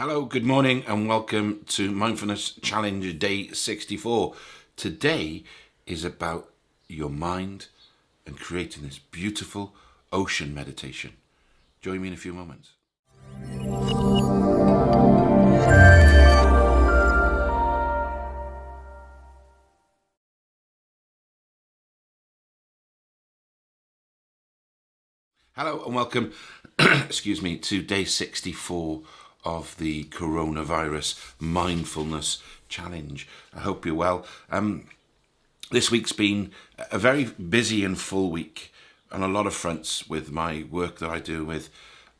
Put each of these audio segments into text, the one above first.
Hello, good morning, and welcome to Mindfulness Challenge Day 64. Today is about your mind and creating this beautiful ocean meditation. Join me in a few moments. Hello and welcome, excuse me, to day 64 of the coronavirus mindfulness challenge. I hope you're well. Um, this week's been a very busy and full week on a lot of fronts with my work that I do with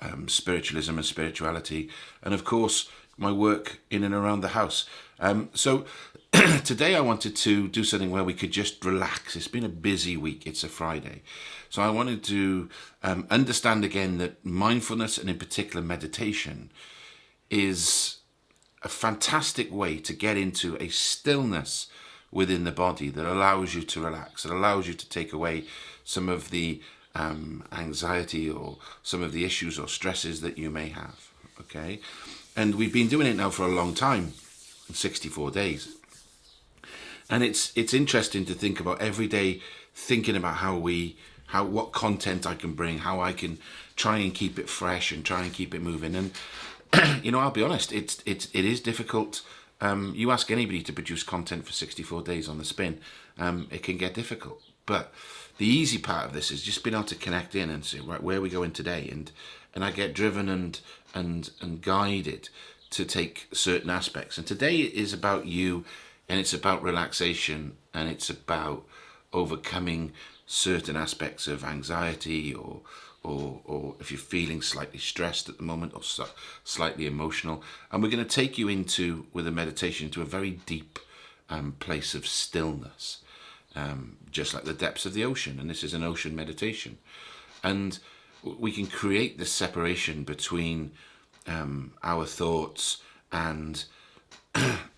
um, spiritualism and spirituality, and of course, my work in and around the house. Um, so, today I wanted to do something where we could just relax. It's been a busy week, it's a Friday. So, I wanted to um, understand again that mindfulness and, in particular, meditation is a fantastic way to get into a stillness within the body that allows you to relax. It allows you to take away some of the um, anxiety or some of the issues or stresses that you may have. Okay, and we've been doing it now for a long time, 64 days. And it's it's interesting to think about every day thinking about how we how what content I can bring, how I can try and keep it fresh and try and keep it moving. And you know, I'll be honest, it's it's it is difficult. Um, you ask anybody to produce content for 64 days on the spin, um, it can get difficult. But the easy part of this is just being able to connect in and say, right, where are we going today? And and I get driven and and and guided to take certain aspects. And today is about you, and it's about relaxation, and it's about overcoming certain aspects of anxiety or or, or if you're feeling slightly stressed at the moment or slightly emotional. And we're going to take you into, with a meditation, into a very deep um, place of stillness, um, just like the depths of the ocean. And this is an ocean meditation. And we can create this separation between um, our thoughts and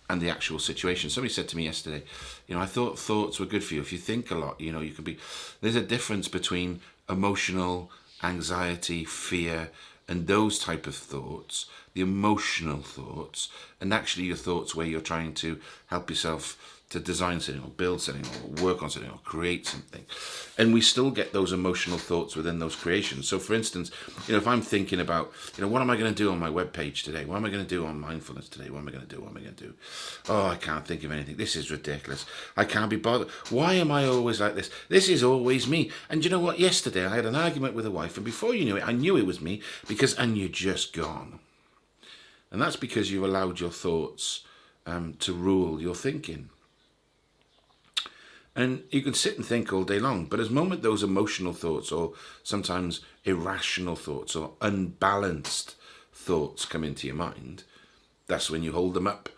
and the actual situation. Somebody said to me yesterday, you know, I thought thoughts were good for you. If you think a lot, you know, you can be. There's a difference between emotional anxiety, fear, and those type of thoughts, the emotional thoughts, and actually your thoughts where you're trying to help yourself to design something or build something or work on something or create something. And we still get those emotional thoughts within those creations. So for instance, you know, if I'm thinking about, you know, what am I going to do on my web page today? What am I going to do on mindfulness today? What am I going to do? What am I going to do? Oh, I can't think of anything. This is ridiculous. I can't be bothered. Why am I always like this? This is always me. And you know what? Yesterday I had an argument with a wife and before you knew it, I knew it was me because, and you're just gone. And that's because you've allowed your thoughts um, to rule your thinking. And you can sit and think all day long, but as moment those emotional thoughts or sometimes irrational thoughts or unbalanced thoughts come into your mind, that's when you hold them up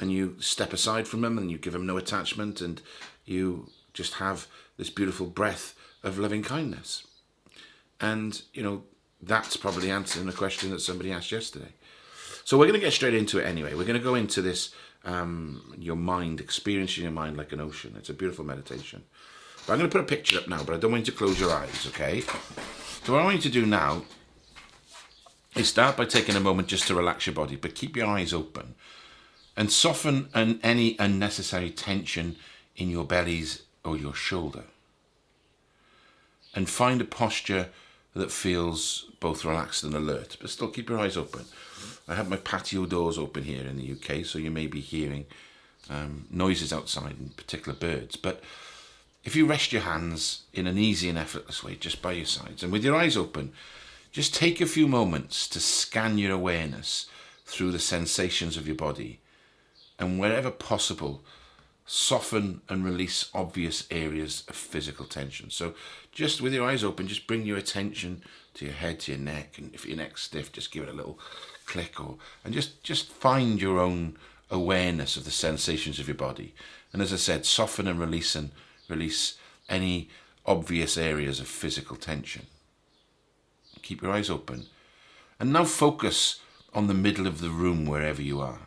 and you step aside from them and you give them no attachment and you just have this beautiful breath of loving kindness. And, you know, that's probably answering a question that somebody asked yesterday. So we're going to get straight into it anyway. We're going to go into this um, your mind, experiencing your mind like an ocean. It's a beautiful meditation. But I'm going to put a picture up now, but I don't want you to close your eyes, okay? So what I want you to do now is start by taking a moment just to relax your body, but keep your eyes open and soften an, any unnecessary tension in your bellies or your shoulder. And find a posture that feels both relaxed and alert, but still keep your eyes open. I have my patio doors open here in the UK, so you may be hearing um, noises outside, in particular birds. But if you rest your hands in an easy and effortless way, just by your sides, and with your eyes open, just take a few moments to scan your awareness through the sensations of your body, and wherever possible, soften and release obvious areas of physical tension. So just with your eyes open, just bring your attention to your head, to your neck, and if your neck's stiff, just give it a little click or and just just find your own awareness of the sensations of your body. And as I said, soften and release and release any obvious areas of physical tension. Keep your eyes open. And now focus on the middle of the room wherever you are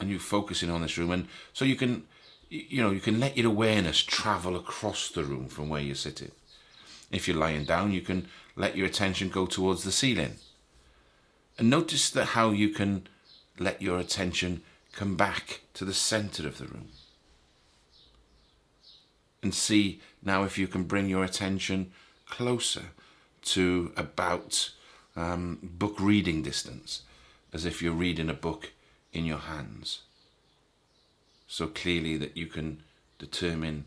and you're focusing on this room and so you can you know you can let your awareness travel across the room from where you're sitting if you're lying down you can let your attention go towards the ceiling And notice that how you can let your attention come back to the center of the room. And see now if you can bring your attention closer to about um, book reading distance, as if you're reading a book in your hands. So clearly that you can determine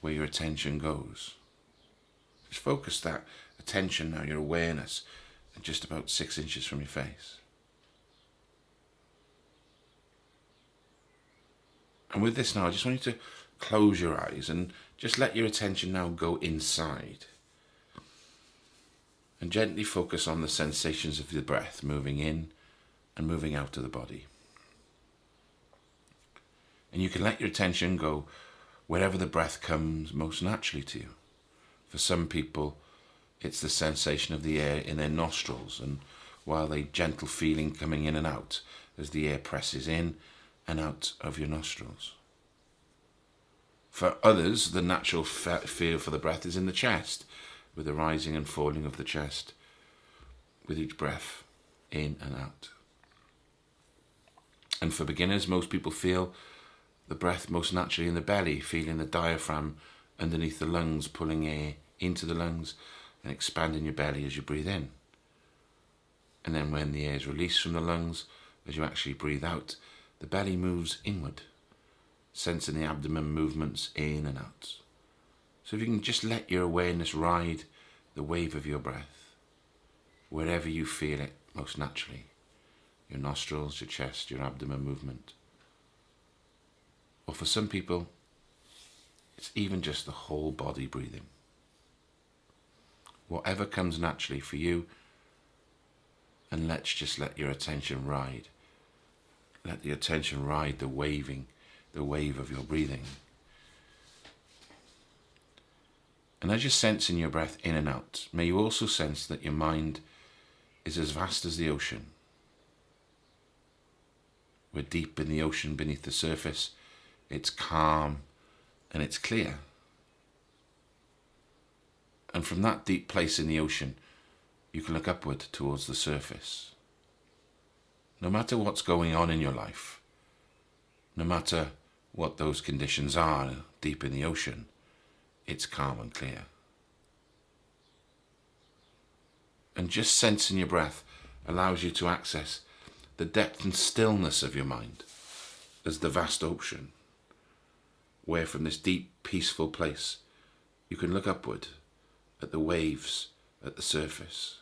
where your attention goes. Just focus that attention now, your awareness, just about six inches from your face. And with this now, I just want you to close your eyes and just let your attention now go inside. And gently focus on the sensations of the breath moving in and moving out of the body. And you can let your attention go wherever the breath comes most naturally to you. For some people, it's the sensation of the air in their nostrils and while a gentle feeling coming in and out as the air presses in and out of your nostrils. For others, the natural feel for the breath is in the chest, with the rising and falling of the chest with each breath in and out. And for beginners, most people feel the breath most naturally in the belly, feeling the diaphragm underneath the lungs, pulling air into the lungs and expanding your belly as you breathe in. And then when the air is released from the lungs, as you actually breathe out, the belly moves inward sensing the abdomen movements in and out. So if you can just let your awareness ride the wave of your breath, wherever you feel it most naturally, your nostrils, your chest, your abdomen movement. Or for some people, it's even just the whole body breathing. Whatever comes naturally for you, and let's just let your attention ride. Let the attention ride the waving the wave of your breathing. And as you're sensing your breath in and out, may you also sense that your mind is as vast as the ocean. We're deep in the ocean beneath the surface. It's calm and it's clear. And from that deep place in the ocean, you can look upward towards the surface. No matter what's going on in your life, no matter what those conditions are deep in the ocean, it's calm and clear. And just sensing your breath allows you to access the depth and stillness of your mind as the vast ocean, where from this deep, peaceful place you can look upward at the waves at the surface,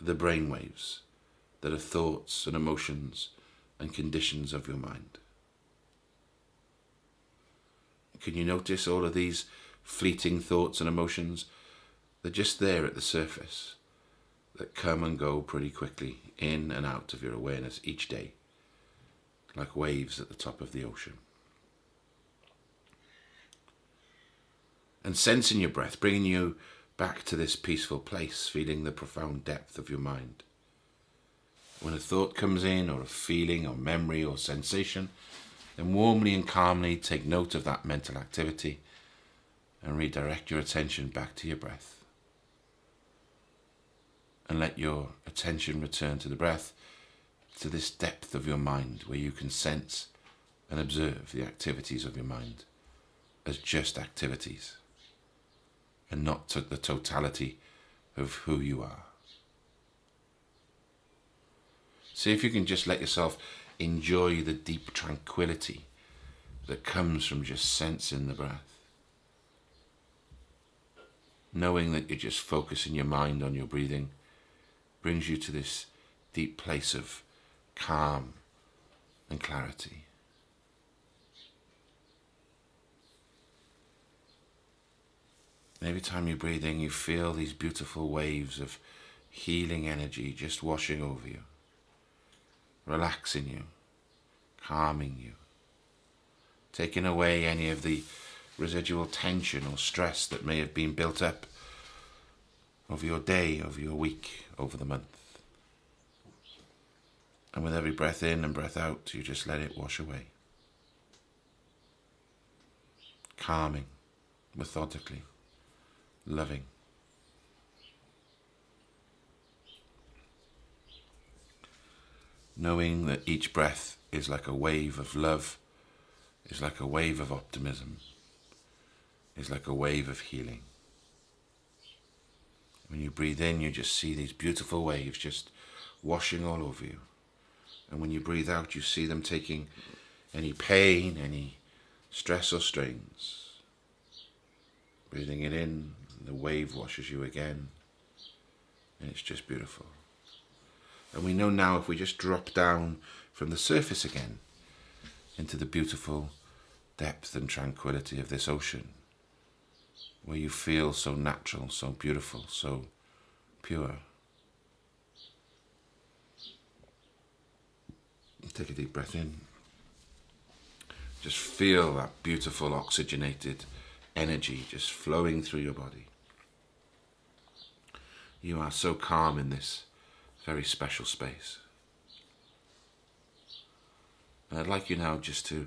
the brain waves that are thoughts and emotions and conditions of your mind. Can you notice all of these fleeting thoughts and emotions? They're just there at the surface that come and go pretty quickly in and out of your awareness each day, like waves at the top of the ocean. And sensing your breath, bringing you back to this peaceful place, feeling the profound depth of your mind. When a thought comes in, or a feeling, or memory, or sensation, then warmly and calmly take note of that mental activity and redirect your attention back to your breath. And let your attention return to the breath, to this depth of your mind where you can sense and observe the activities of your mind as just activities and not to the totality of who you are. See if you can just let yourself enjoy the deep tranquility that comes from just sensing the breath. Knowing that you're just focusing your mind on your breathing brings you to this deep place of calm and clarity. Every time you breathe in, you feel these beautiful waves of healing energy just washing over you relaxing you, calming you, taking away any of the residual tension or stress that may have been built up over your day, over your week, over the month. And with every breath in and breath out, you just let it wash away. Calming, methodically, loving. knowing that each breath is like a wave of love, is like a wave of optimism, is like a wave of healing. When you breathe in, you just see these beautiful waves just washing all over you. And when you breathe out, you see them taking any pain, any stress or strains. Breathing it in, the wave washes you again. And it's just beautiful. And we know now if we just drop down from the surface again into the beautiful depth and tranquility of this ocean, where you feel so natural, so beautiful, so pure. Take a deep breath in. Just feel that beautiful oxygenated energy just flowing through your body. You are so calm in this very special space. And I'd like you now just to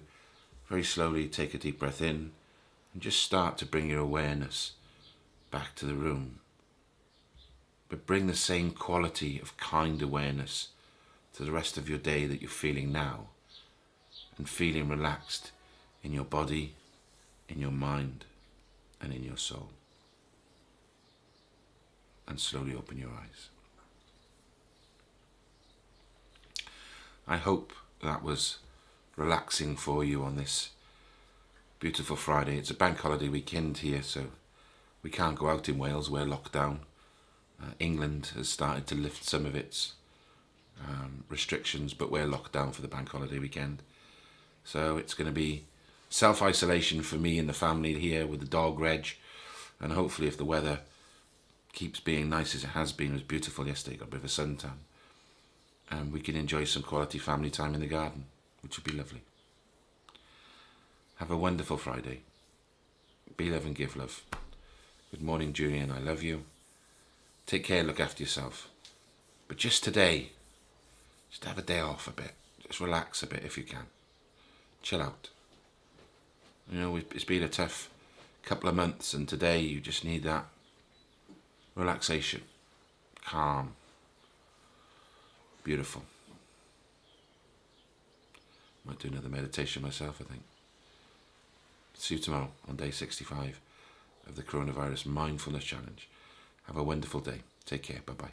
very slowly take a deep breath in and just start to bring your awareness back to the room. But bring the same quality of kind awareness to the rest of your day that you're feeling now and feeling relaxed in your body, in your mind, and in your soul. And slowly open your eyes. I hope that was relaxing for you on this beautiful Friday. It's a bank holiday weekend here, so we can't go out in Wales. We're locked down. Uh, England has started to lift some of its um, restrictions, but we're locked down for the bank holiday weekend. So it's going to be self-isolation for me and the family here with the dog Reg. And hopefully if the weather keeps being nice as it has been, it was beautiful yesterday, got a bit of a suntan. And um, we can enjoy some quality family time in the garden, which would be lovely. Have a wonderful Friday. Be love and give love. Good morning, Julian. I love you. Take care, look after yourself. But just today, just have a day off a bit. Just relax a bit if you can. Chill out. You know, it's been a tough couple of months and today you just need that relaxation, calm, beautiful. Might do another meditation myself, I think. See you tomorrow on day 65 of the Coronavirus Mindfulness Challenge. Have a wonderful day. Take care. Bye-bye.